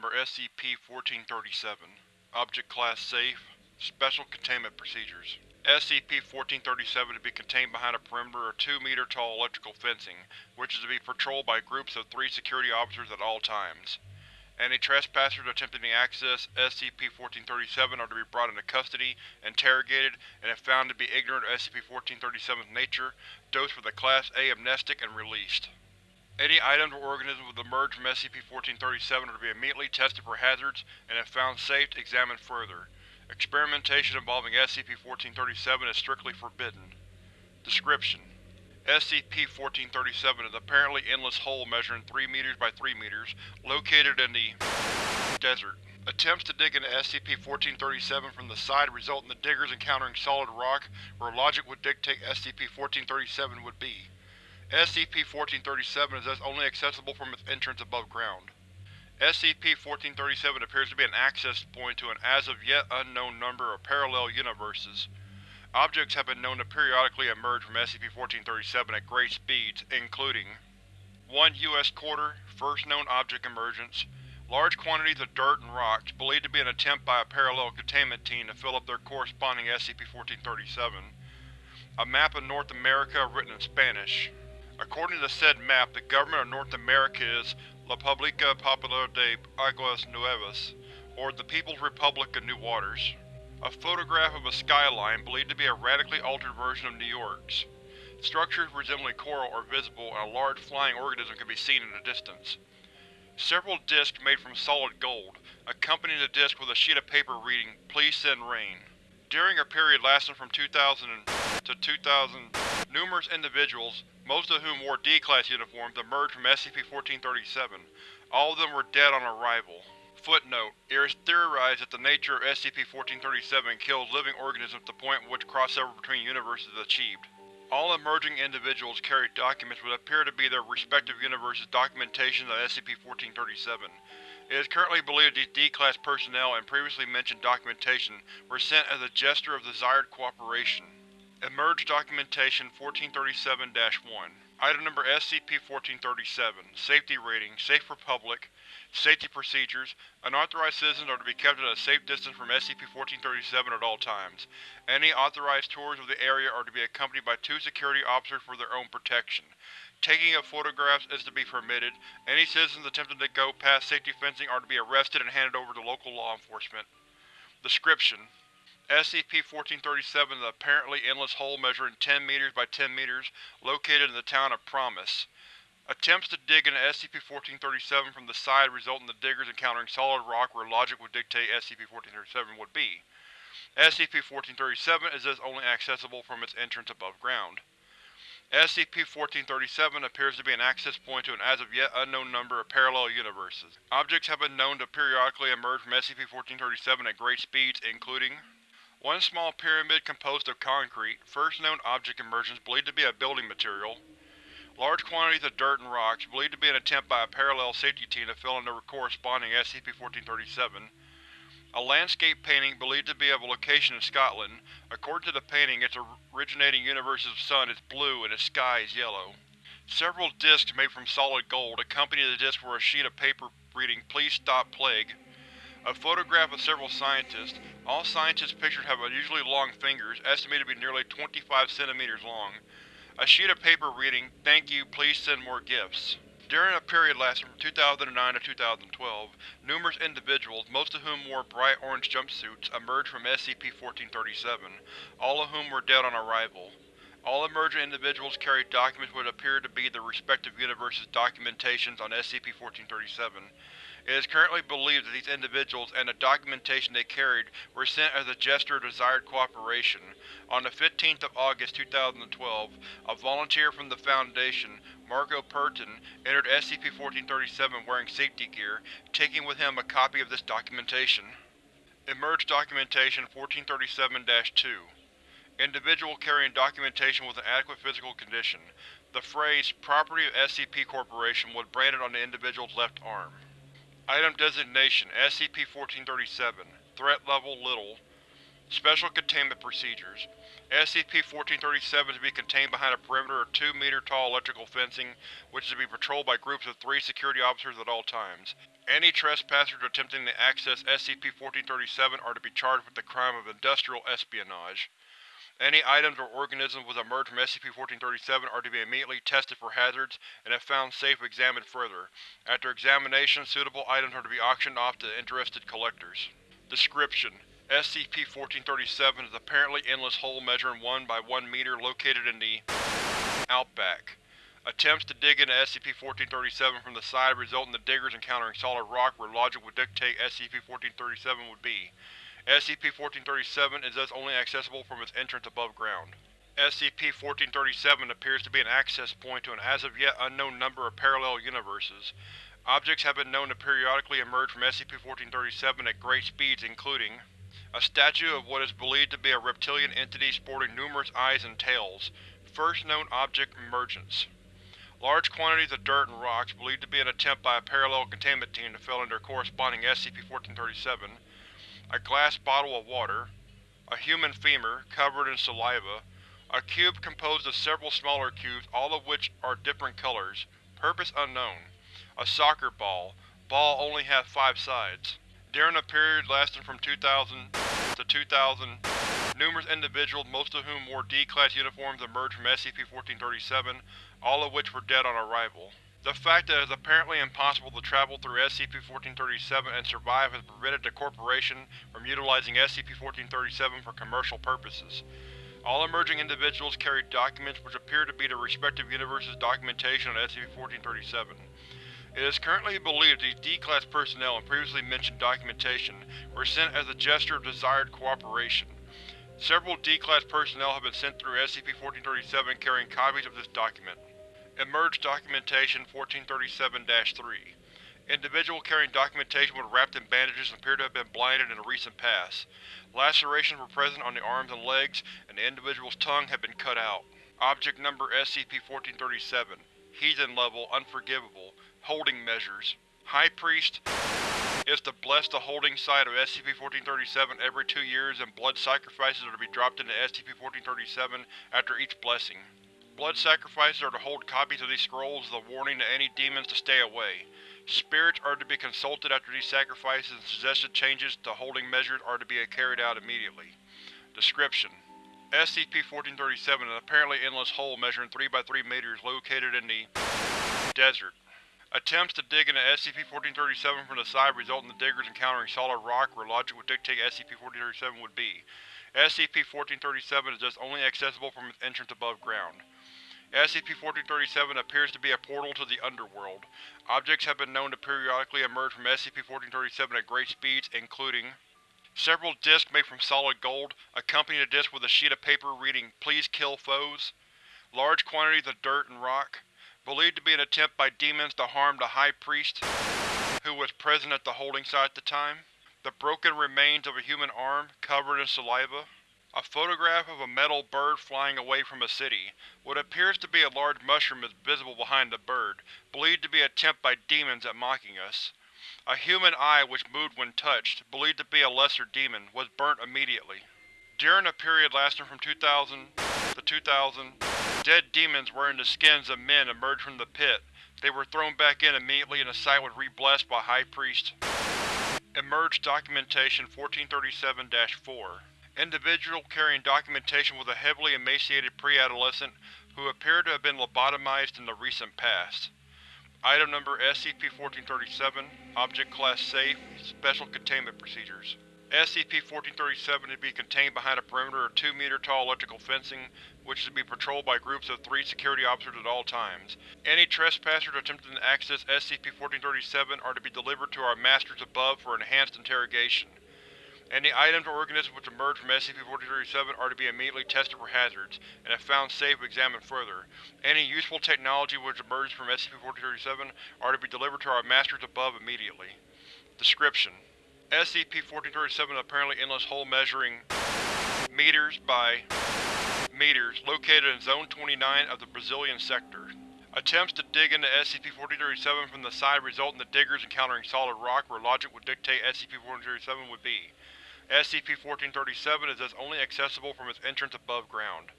Number SCP-1437 Object Class Safe Special Containment Procedures SCP-1437 to be contained behind a perimeter of 2-meter-tall electrical fencing, which is to be patrolled by groups of three security officers at all times. Any trespassers attempting to access SCP-1437 are to be brought into custody, interrogated, and if found to be ignorant of SCP-1437's nature, dosed with a Class A amnestic and released. Any items or organisms that emerge from SCP-1437 are to be immediately tested for hazards, and if found safe, examined further. Experimentation involving SCP-1437 is strictly forbidden. Description: SCP-1437 is apparently endless hole measuring 3 meters by 3 meters, located in the desert. Attempts to dig into SCP-1437 from the side result in the diggers encountering solid rock, where logic would dictate SCP-1437 would be. SCP-1437 is thus only accessible from its entrance above ground. SCP-1437 appears to be an access point to an as-of-yet unknown number of parallel universes. Objects have been known to periodically emerge from SCP-1437 at great speeds, including 1 U.S. quarter, first known object emergence, large quantities of dirt and rocks, believed to be an attempt by a parallel containment team to fill up their corresponding SCP-1437, a map of North America written in Spanish. According to the said map, the government of North America is La República Popular de Aguas Nuevas, or the People's Republic of New Waters. A photograph of a skyline believed to be a radically altered version of New York's. Structures resembling coral are visible and a large flying organism can be seen in the distance. Several disks made from solid gold, accompanying the disk with a sheet of paper reading, Please send rain. During a period lasting from 2000 to 2000, numerous individuals, most of whom wore D-Class uniforms, emerged from SCP-1437. All of them were dead on arrival. Footnote: It is theorized that the nature of SCP-1437 kills living organisms to the point at which crossover between universes is achieved. All emerging individuals carry documents which appear to be their respective universes' documentation of SCP-1437. It is currently believed these D-Class personnel and previously mentioned documentation were sent as a gesture of desired cooperation. Emerge Documentation 1437-1 Item Number SCP-1437 Safety Rating Safe for Public Safety Procedures Unauthorized citizens are to be kept at a safe distance from SCP-1437 at all times. Any authorized tours of the area are to be accompanied by two security officers for their own protection. Taking of photographs is to be permitted. Any citizens attempting to go past safety fencing are to be arrested and handed over to local law enforcement. Description: SCP-1437 is an apparently endless hole measuring 10 meters by 10 meters, located in the town of Promise. Attempts to dig into SCP-1437 from the side result in the diggers encountering solid rock where logic would dictate SCP-1437 would be. SCP-1437 is thus only accessible from its entrance above ground. SCP-1437 appears to be an access point to an as-of-yet unknown number of parallel universes. Objects have been known to periodically emerge from SCP-1437 at great speeds, including one small pyramid composed of concrete, first known object emergence believed to be a building material, large quantities of dirt and rocks, believed to be an attempt by a parallel safety team to fill in their corresponding SCP-1437, a landscape painting believed to be of a location in Scotland. According to the painting, its originating universe's sun is blue and its sky is yellow. Several discs made from solid gold accompany the disc were a sheet of paper reading Please Stop Plague. A photograph of several scientists. All scientists pictured have unusually long fingers, estimated to be nearly 25 centimeters long. A sheet of paper reading Thank you, please send more gifts. During a period lasting from 2009 to 2012, numerous individuals, most of whom wore bright orange jumpsuits, emerged from SCP-1437, all of whom were dead on arrival. All emergent individuals carried documents which appear to be their respective universes' documentations on SCP-1437. It is currently believed that these individuals and the documentation they carried were sent as a gesture of desired cooperation. On the 15th of August 2012, a volunteer from the Foundation, Marco Pertin, entered SCP-1437 wearing safety gear, taking with him a copy of this documentation. Emerge Documentation 1437-2 Individual carrying documentation with an adequate physical condition. The phrase, Property of SCP Corporation was branded on the individual's left arm. Item Designation: SCP-1437 Threat Level: Little Special Containment Procedures SCP-1437 is to be contained behind a perimeter of 2 meter tall electrical fencing, which is to be patrolled by groups of three security officers at all times. Any trespassers attempting to access SCP-1437 are to be charged with the crime of industrial espionage. Any items or organisms which emerge from SCP-1437 are to be immediately tested for hazards, and if found safe examined further. After examination, suitable items are to be auctioned off to interested collectors. Description: SCP-1437 is apparently endless hole measuring 1 by 1 meter located in the Outback. Attempts to dig into SCP-1437 from the side result in the diggers encountering solid rock where logic would dictate SCP-1437 would be. SCP-1437 is thus only accessible from its entrance above ground. SCP-1437 appears to be an access point to an as-of-yet unknown number of parallel universes. Objects have been known to periodically emerge from SCP-1437 at great speeds including a statue of what is believed to be a reptilian entity sporting numerous eyes and tails. First known object emergence. Large quantities of dirt and rocks, believed to be an attempt by a parallel containment team to fill in their corresponding SCP-1437 a glass bottle of water, a human femur, covered in saliva, a cube composed of several smaller cubes, all of which are different colors, purpose unknown, a soccer ball, ball only has five sides. During a period lasting from 2000 to 2000, numerous individuals, most of whom wore D-Class uniforms, emerged from SCP-1437, all of which were dead on arrival. The fact that it is apparently impossible to travel through SCP-1437 and survive has prevented the Corporation from utilizing SCP-1437 for commercial purposes. All emerging individuals carry documents which appear to be the respective universe's documentation on SCP-1437. It is currently believed these D-Class personnel and previously mentioned documentation were sent as a gesture of desired cooperation. Several D-Class personnel have been sent through SCP-1437 carrying copies of this document. Emerged Documentation 1437-3 Individual carrying documentation was wrapped in bandages and appear to have been blinded in the recent past. Lacerations were present on the arms and legs, and the individual's tongue had been cut out. Object Number SCP-1437 Heathen Level Unforgivable Holding Measures High Priest is to bless the holding site of SCP-1437 every two years and blood sacrifices are to be dropped into SCP-1437 after each blessing. Blood sacrifices are to hold copies of these scrolls as a warning to any demons to stay away. Spirits are to be consulted after these sacrifices and suggested changes to holding measures are to be carried out immediately. Description: SCP-1437 is an apparently endless hole measuring 3 by 3 meters located in the desert. Attempts to dig into SCP-1437 from the side result in the diggers encountering solid rock where logic would dictate SCP-1437 would be. SCP-1437 is thus only accessible from its entrance above ground. SCP-1437 appears to be a portal to the underworld. Objects have been known to periodically emerge from SCP-1437 at great speeds, including several disks made from solid gold, accompanying a disk with a sheet of paper reading, Please kill foes, large quantities of dirt and rock, believed to be an attempt by demons to harm the High Priest, who was present at the holding site at the time, the broken remains of a human arm, covered in saliva, a photograph of a metal bird flying away from a city. What appears to be a large mushroom is visible behind the bird, believed to be an attempt by demons at mocking us. A human eye which moved when touched, believed to be a lesser demon, was burnt immediately. During a period lasting from 2000 to 2000, dead demons wearing the skins of men emerged from the pit. They were thrown back in immediately and the site was re-blessed by High Priest. Emerged Documentation 1437-4 Individual carrying documentation was a heavily emaciated pre-adolescent who appeared to have been lobotomized in the recent past. Item Number SCP-1437 Object Class Safe Special Containment Procedures SCP-1437 is to be contained behind a perimeter of 2 meter tall electrical fencing, which is to be patrolled by groups of three security officers at all times. Any trespassers attempting to access SCP-1437 are to be delivered to our Masters above for enhanced interrogation. Any items or organisms which emerge from SCP-1437 are to be immediately tested for hazards, and if found safe examined further. Any useful technology which emerges from SCP-1437 are to be delivered to our Masters above immediately. Description: SCP-1437 is apparently endless hole measuring meters by meters located in Zone 29 of the Brazilian sector. Attempts to dig into SCP-1437 from the side result in the diggers encountering solid rock where logic would dictate SCP-1437 would be. SCP-1437 is thus only accessible from its entrance above ground.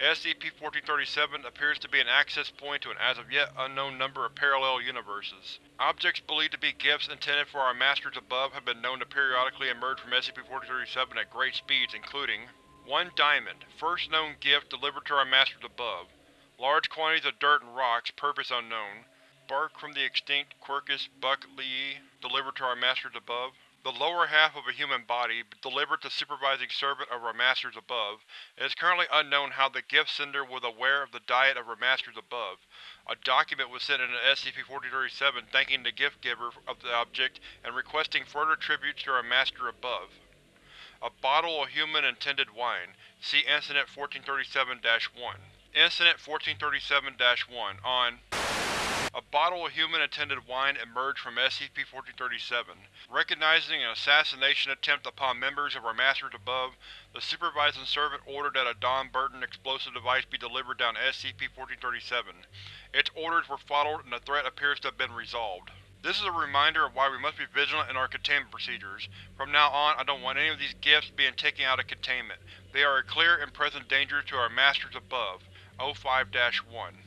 SCP-1437 appears to be an access point to an as-of-yet unknown number of parallel universes. Objects believed to be gifts intended for our Masters above have been known to periodically emerge from SCP-1437 at great speeds, including 1 Diamond, first known gift delivered to our Masters above. Large quantities of dirt and rocks, purpose unknown. Bark from the extinct Quercus buckleyi, delivered to our Masters above. The lower half of a human body, delivered to supervising servant of our Masters above. It is currently unknown how the gift sender was aware of the diet of our Masters above. A document was sent into SCP-1437 thanking the gift giver of the object and requesting further tributes to our Master above. A bottle of human-intended wine. See Incident 1437-1. Incident 1437-1 on a bottle of human-attended wine emerged from SCP-1437. Recognizing an assassination attempt upon members of our Masters above, the Supervising Servant ordered that a Don Burton explosive device be delivered down SCP-1437. Its orders were followed and the threat appears to have been resolved. This is a reminder of why we must be vigilant in our containment procedures. From now on, I don't want any of these gifts being taken out of containment. They are a clear and present danger to our Masters above. O5-1